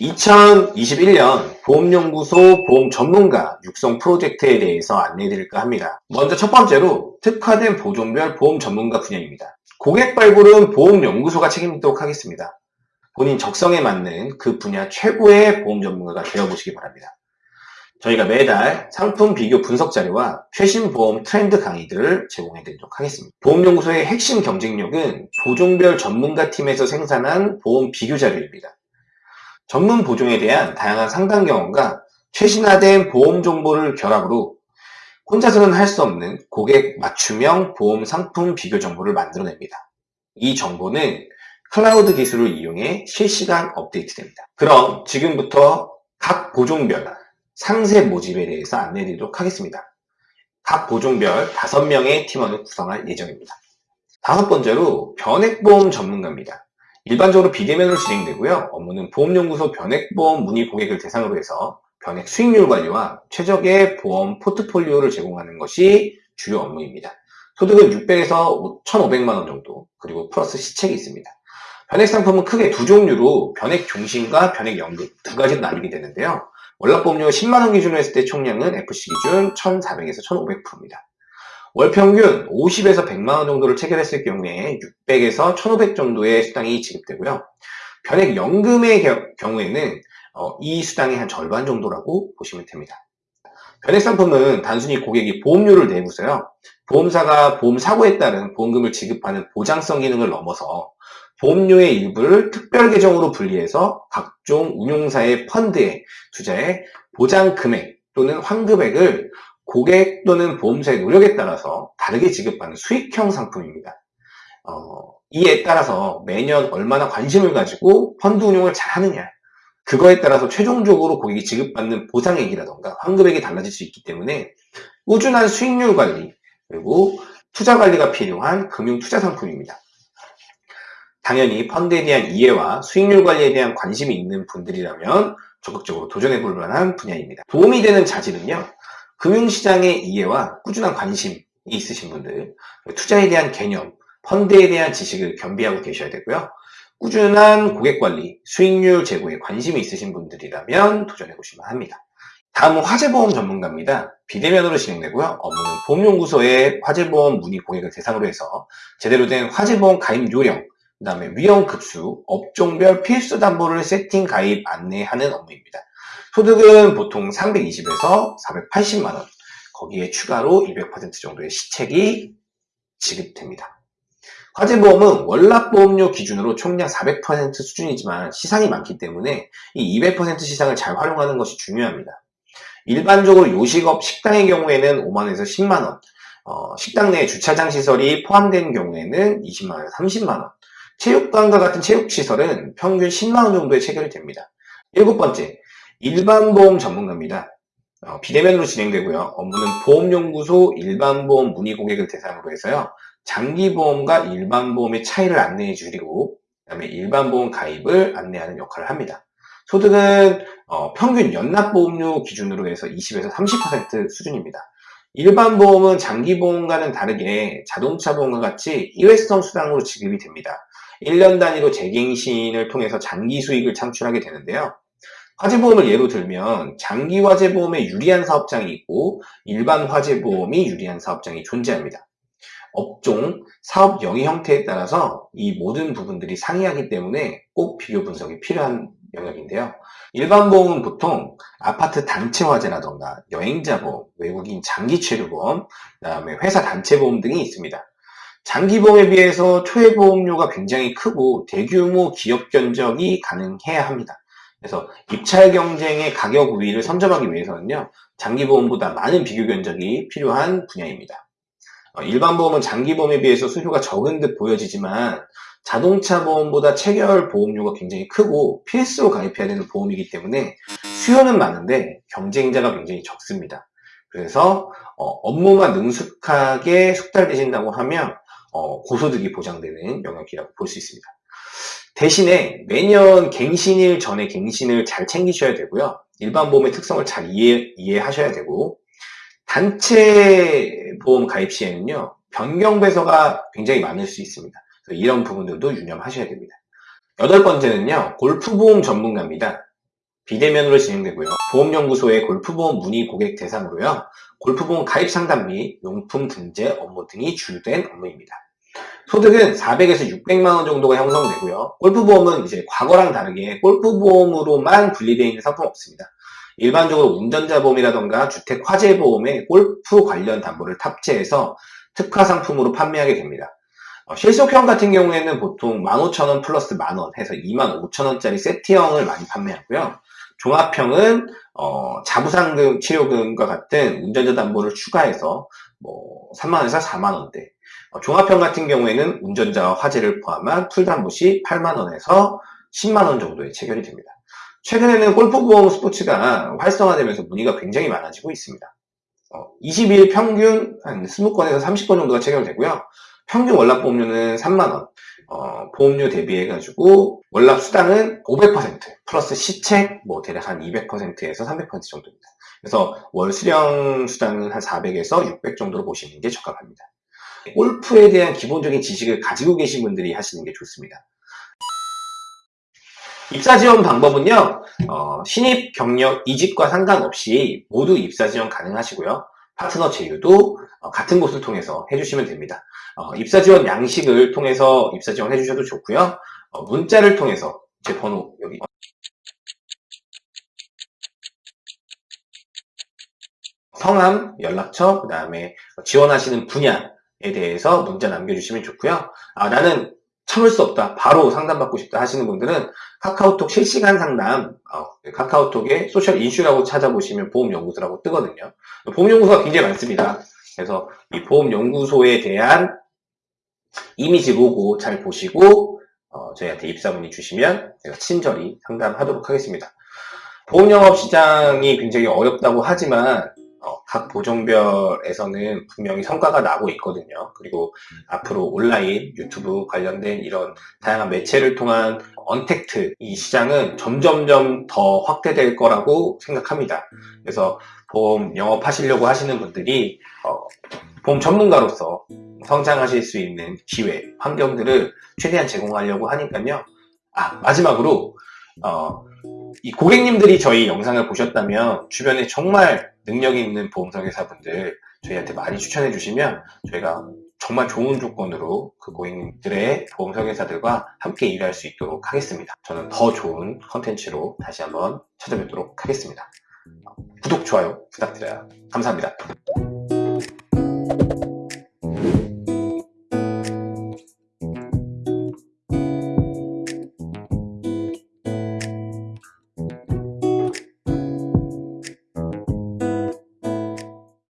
(2021년) 보험연구소 보험 전문가 육성 프로젝트에 대해서 안내해드릴까 합니다. 먼저 첫 번째로 특화된 보종별 보험 전문가 분야입니다. 고객 발굴은 보험연구소가 책임지도록 하겠습니다. 본인 적성에 맞는 그 분야 최고의 보험 전문가가 되어보시기 바랍니다. 저희가 매달 상품 비교 분석 자료와 최신 보험 트렌드 강의들을 제공해 드리도록 하겠습니다. 보험연구소의 핵심 경쟁력은 보종별 전문가 팀에서 생산한 보험 비교 자료입니다. 전문 보종에 대한 다양한 상담 경험과 최신화된 보험 정보를 결합으로 혼자서는 할 수 없는 고객 맞춤형 보험 상품 비교 정보를 만들어냅니다. 이 정보는 클라우드 기술을 이용해 실시간 업데이트됩니다. 그럼 지금부터 각 보종별 상세 모집에 대해서 안내해 드리도록 하겠습니다. 각 보종별 5명의 팀원을 구성할 예정입니다. 다섯 번째로 변액보험 전문가입니다. 일반적으로 비대면으로 진행되고요. 업무는 보험연구소 변액보험 문의 고객을 대상으로 해서 변액 수익률 관리와 최적의 보험 포트폴리오를 제공하는 것이 주요 업무입니다. 소득은 600에서 1,500만원 정도, 그리고 플러스 시책이 있습니다. 변액 상품은 크게 두 종류로 변액 종신과 변액 연금 두 가지로 나뉘게 되는데요. 월납보험료 10만원 기준으로 했을 때 총량은 FC 기준 1,400에서 1,500%입니다. 월 평균 50에서 100만원 정도를 체결했을 경우에 600에서 1500 정도의 수당이 지급되고요. 변액 연금의 경우에는 어, 이 수당의 한 절반 정도라고 보시면 됩니다. 변액 상품은 단순히 고객이 보험료를 내고서요. 보험사가 보험 사고에 따른 보험금을 지급하는 보장성 기능을 넘어서 보험료의 일부를 특별 계정으로 분리해서 각종 운용사의 펀드에 투자해 보장 금액 또는 환급액을 고객 또는 보험사의 노력에 따라서 다르게 지급하는 수익형 상품입니다. 어, 이에 따라서 매년 얼마나 관심을 가지고 펀드 운용을 잘 하느냐 그거에 따라서 최종적으로 고객이 지급받는 보상액이라던가 환급액이 달라질 수 있기 때문에 꾸준한 수익률 관리 그리고 투자 관리가 필요한 금융 투자 상품입니다. 당연히 펀드에 대한 이해와 수익률 관리에 대한 관심이 있는 분들이라면 적극적으로 도전해 볼 만한 분야입니다. 도움이 되는 자질은요. 금융시장의 이해와 꾸준한 관심이 있으신 분들, 투자에 대한 개념, 펀드에 대한 지식을 겸비하고 계셔야 되고요. 꾸준한 고객관리, 수익률 제고에 관심이 있으신 분들이라면 도전해 보시면 합니다. 다음은 화재보험 전문가입니다. 비대면으로 진행되고요. 업무는 보험연구소의 화재보험 문의 고객을 대상으로 해서 제대로 된 화재보험 가입 요령, 그 다음에 위험급수, 업종별 필수 담보를 세팅 가입 안내하는 업무입니다. 소득은 보통 320에서 480만원, 거기에 추가로 200% 정도의 시책이 지급됩니다. 화재보험은 월납보험료 기준으로 총량 400% 수준이지만 시상이 많기 때문에 이 200% 시상을 잘 활용하는 것이 중요합니다. 일반적으로 요식업 식당의 경우에는 5만원에서 10만원, 어, 식당 내 주차장 시설이 포함된 경우에는 20만원에서 30만원, 체육관과 같은 체육시설은 평균 10만원 정도에 체결이 됩니다. 일곱 번째, 일반보험 전문가입니다. 어, 비대면으로 진행되고요. 업무는 보험연구소 일반보험 문의 고객을 대상으로 해서요. 장기보험과 일반보험의 차이를 안내해 주리고 그 다음에 일반보험 가입을 안내하는 역할을 합니다. 소득은 어, 평균 연납보험료 기준으로 해서 20에서 30% 수준입니다. 일반 보험은 장기보험과는 다르게 자동차 보험과 같이 일회성 수당으로 지급이 됩니다. 1년 단위로 재갱신을 통해서 장기 수익을 창출하게 되는데요. 화재보험을 예로 들면 장기 화재보험에 유리한 사업장이 있고 일반 화재보험이 유리한 사업장이 존재합니다. 업종, 사업 영위 형태에 따라서 이 모든 부분들이 상이하기 때문에 꼭 비교 분석이 필요한 영역인데요. 일반 보험은 보통 아파트 단체 화재라던가 여행자 보험, 외국인 장기 체류 보험, 그 다음에 회사 단체 보험 등이 있습니다. 장기보험에 비해서 초회보험료가 굉장히 크고 대규모 기업 견적이 가능해야 합니다. 그래서 입찰 경쟁의 가격 우위를 선점하기 위해서는요. 장기보험보다 많은 비교 견적이 필요한 분야입니다. 어, 일반 보험은 장기보험에 비해서 수수료가 적은 듯 보여지지만 자동차 보험보다 체결 보험료가 굉장히 크고 필수로 가입해야 되는 보험이기 때문에 수요는 많은데 경쟁자가 굉장히 적습니다. 그래서 어, 업무만 능숙하게 숙달되신다고 하면 어, 고소득이 보장되는 영역이라고 볼 수 있습니다. 대신에 매년 갱신일 전에 갱신을 잘 챙기셔야 되고요. 일반 보험의 특성을 잘 이해, 이해하셔야 되고 단체 보험 가입 시에는요. 변경 배서가 굉장히 많을 수 있습니다. 이런 부분들도 유념하셔야 됩니다. 여덟 번째는요, 골프 보험 전문가입니다. 비대면으로 진행되고요. 보험연구소의 골프보험 문의 고객 대상으로요. 골프보험 가입 상담 및 용품 등재 업무 등이 주된 업무입니다. 소득은 400에서 600만 원 정도가 형성되고요. 골프보험은 이제 과거랑 다르게 골프보험으로만 분리되어 있는 상품 없습니다. 일반적으로 운전자 보험이라던가 주택 화재 보험에 골프 관련 담보를 탑재해서 특화 상품으로 판매하게 됩니다. 어, 실속형 같은 경우에는 보통 15,000원 플러스 만원 해서 25,000원짜리 세트형을 많이 판매하고요. 종합형은 어, 자부상금, 치료금과 같은 운전자 담보를 추가해서 뭐 3만원에서 4만원대 어, 종합형 같은 경우에는 운전자와 화재를 포함한 풀담보 시 8만원에서 10만원 정도에 체결이 됩니다. 최근에는 골프보험 스포츠가 활성화되면서 문의가 굉장히 많아지고 있습니다. 어, 20일 평균 한 20건에서 30건 정도가 체결되고요. 평균 월납 보험료는 3만원, 어, 보험료 대비해가지고 월납 수당은 500% 플러스 시책 뭐 대략 한 200%에서 300% 정도입니다. 그래서 월 수령 수당은 한 400에서 600 정도로 보시는 게 적합합니다. 골프에 대한 기본적인 지식을 가지고 계신 분들이 하시는 게 좋습니다. 입사 지원 방법은요, 어, 신입 경력 이직과 상관없이 모두 입사 지원 가능하시고요. 파트너 제휴도 어, 같은 곳을 통해서 해주시면 됩니다. 어, 입사 지원 양식을 통해서 입사 지원 해주셔도 좋고요. 어, 문자를 통해서 제 번호 여기 성함, 연락처, 그 다음에 지원하시는 분야에 대해서 문자 남겨주시면 좋고요. 아, 나는 참을 수 없다. 바로 상담받고 싶다 하시는 분들은 카카오톡 실시간 상담, 어, 카카오톡에 소셜 인슈라고 찾아보시면 보험연구소라고 뜨거든요. 보험연구소가 굉장히 많습니다. 그래서 이 보험연구소에 대한 이미지 로고 잘 보시고 어, 저희한테 입사 문의 주시면 제가 친절히 상담하도록 하겠습니다. 보험영업시장이 굉장히 어렵다고 하지만 어, 각 보종별에서는 분명히 성과가 나고 있거든요. 그리고 앞으로 온라인, 유튜브 관련된 이런 다양한 매체를 통한 언택트 이 시장은 점점점 더 확대될 거라고 생각합니다. 그래서 보험 영업하시려고 하시는 분들이 어, 보험 전문가로서 성장하실 수 있는 기회, 환경들을 최대한 제공하려고 하니까요. 아 마지막으로 어, 이 고객님들이 저희 영상을 보셨다면 주변에 정말 능력 있는 보험설계사분들 저희한테 많이 추천해 주시면 저희가 정말 좋은 조건으로 그 고객님들의 보험 설계사들과 함께 일할 수 있도록 하겠습니다. 저는 더 좋은 컨텐츠로 다시 한번 찾아뵙도록 하겠습니다. 구독, 좋아요 부탁드려요. 감사합니다.